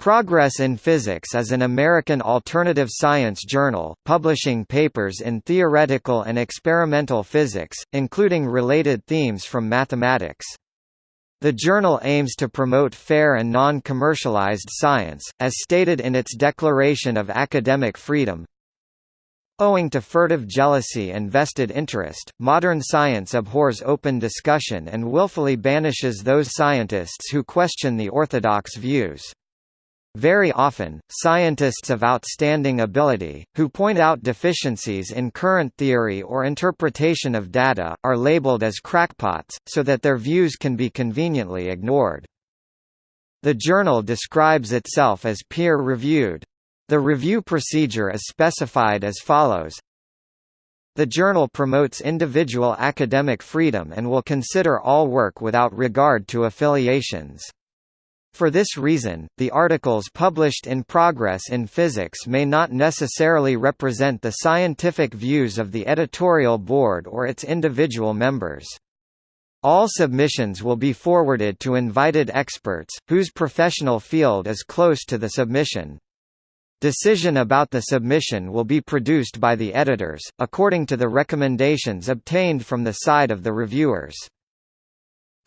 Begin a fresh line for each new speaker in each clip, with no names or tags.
Progress in Physics is an American alternative science journal, publishing papers in theoretical and experimental physics, including related themes from mathematics. The journal aims to promote fair and non-commercialized science, as stated in its Declaration of Academic Freedom. Owing to furtive jealousy and vested interest, modern science abhors open discussion and willfully banishes those scientists who question the orthodox views. Very often, scientists of outstanding ability, who point out deficiencies in current theory or interpretation of data, are labeled as crackpots, so that their views can be conveniently ignored. The journal describes itself as peer-reviewed. The review procedure is specified as follows the journal promotes individual academic freedom and will consider all work without regard to affiliations. For this reason, the articles published in Progress in Physics may not necessarily represent the scientific views of the editorial board or its individual members. All submissions will be forwarded to invited experts, whose professional field is close to the submission. Decision about the submission will be produced by the editors, according to the recommendations obtained from the side of the reviewers.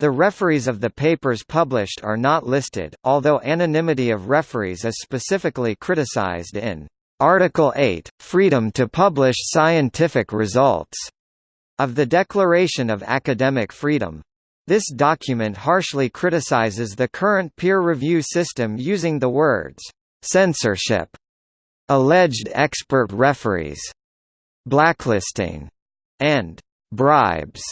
The referees of the papers published are not listed, although anonymity of referees is specifically criticized in Article 8, Freedom to Publish Scientific Results, of the Declaration of Academic Freedom. This document harshly criticizes the current peer review system using the words, censorship, alleged expert referees, blacklisting, and bribes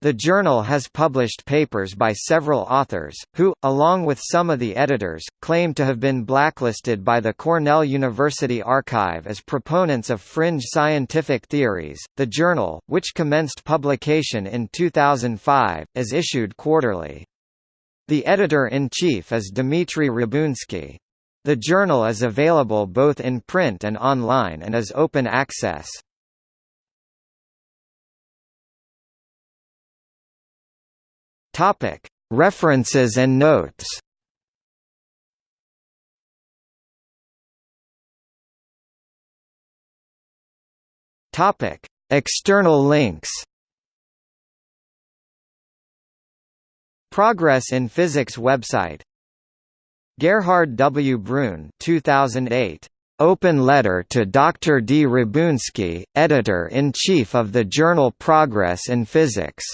the journal has published papers by several authors, who, along with some of the editors, claim to have been blacklisted by the Cornell University arXiv as proponents of fringe scientific theories. The journal, which commenced publication in 2005, is issued quarterly. The editor-in-chief is Dmitry Rabounski. The journal is available both in print and online and is open access. Topic: References and notes. Topic: External links. Progress in Physics website. Gerhard W. Bruhn 2008. Open letter to Dr. D. Rabounski, editor-in-chief of the journal Progress in Physics.